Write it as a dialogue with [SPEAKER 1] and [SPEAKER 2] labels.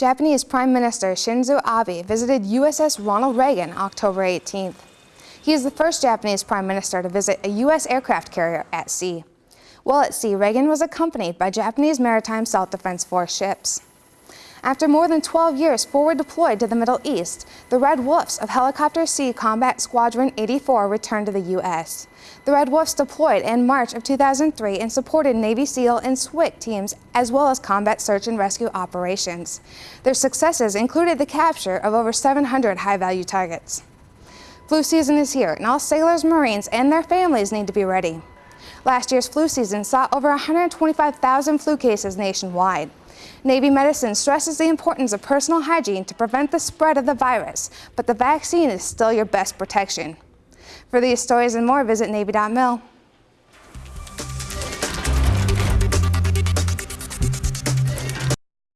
[SPEAKER 1] Japanese Prime Minister Shinzo Abe visited USS Ronald Reagan October 18th. He is the first Japanese Prime Minister to visit a U.S. aircraft carrier at sea. While at sea, Reagan was accompanied by Japanese Maritime Self-Defense Force ships. After more than 12 years forward deployed to the Middle East, the Red Wolves of Helicopter Sea Combat Squadron 84 returned to the U.S. The Red Wolves deployed in March of 2003 and supported Navy SEAL and SWCC teams as well as combat search and rescue operations. Their successes included the capture of over 700 high-value targets. Flu season is here, and all sailors, Marines, and their families need to be ready. Last year's flu season saw over 125,000 flu cases nationwide. Navy medicine stresses the importance of personal hygiene to prevent the spread of the virus, but the vaccine is still your best protection. For these stories and more, visit Navy.mil.